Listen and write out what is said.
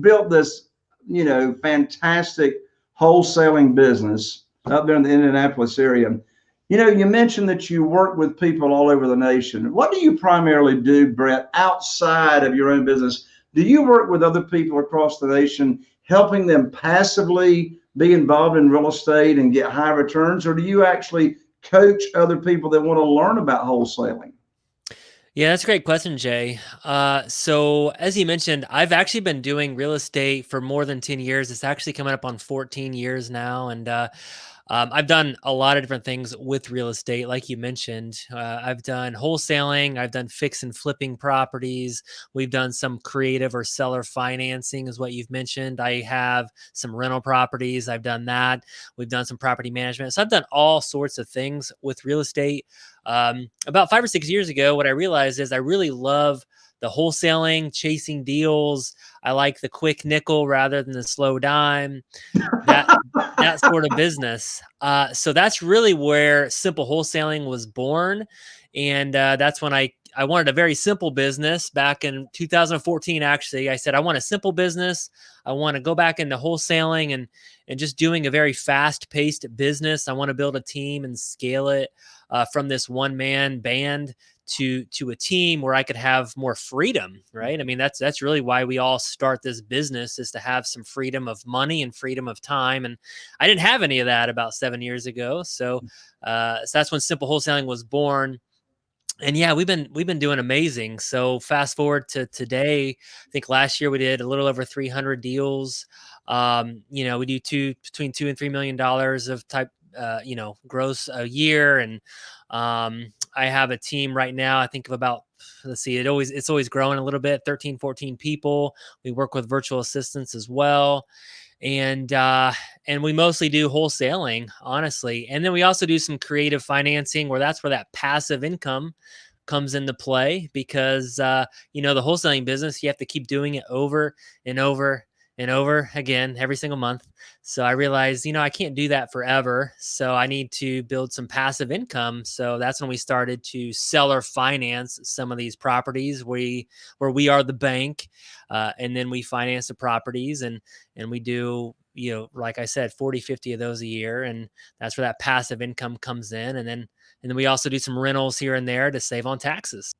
built this, you know, fantastic wholesaling business up there in the Indianapolis area. You know, you mentioned that you work with people all over the nation. What do you primarily do, Brett, outside of your own business? Do you work with other people across the nation, helping them passively be involved in real estate and get high returns, or do you actually coach other people that want to learn about wholesaling? Yeah, that's a great question, Jay. Uh, so as you mentioned, I've actually been doing real estate for more than 10 years. It's actually coming up on 14 years now. And uh, um, I've done a lot of different things with real estate, like you mentioned. Uh, I've done wholesaling, I've done fix and flipping properties. We've done some creative or seller financing, is what you've mentioned. I have some rental properties. I've done that. We've done some property management. So I've done all sorts of things with real estate. Um, about five or six years ago, what I realized is I really love the wholesaling, chasing deals. I like the quick nickel rather than the slow dime. That that sort of business. Uh, so that's really where simple wholesaling was born, and uh, that's when I I wanted a very simple business back in 2014. Actually, I said I want a simple business. I want to go back into wholesaling and and just doing a very fast paced business. I want to build a team and scale it uh, from this one man band to to a team where I could have more freedom, right? I mean, that's that's really why we all start this business is to have some freedom of money and freedom of time. And I didn't have any of that about seven years ago. So, mm. uh, so that's when simple wholesaling was born. And yeah, we've been we've been doing amazing. So fast forward to today, I think last year we did a little over 300 deals. Um, you know, we do two between two and three million dollars of type uh, you know, gross a year. And um, I have a team right now, I think of about, let's see, it always, it's always growing a little bit, 13, 14 people. We work with virtual assistants as well. And, uh, and we mostly do wholesaling, honestly. And then we also do some creative financing where that's where that passive income comes into play because, uh, you know, the wholesaling business, you have to keep doing it over and over and over again every single month. So I realized, you know, I can't do that forever. So I need to build some passive income. So that's when we started to seller finance some of these properties. We where we are the bank, uh, and then we finance the properties, and and we do you know like i said 40 50 of those a year and that's where that passive income comes in and then and then we also do some rentals here and there to save on taxes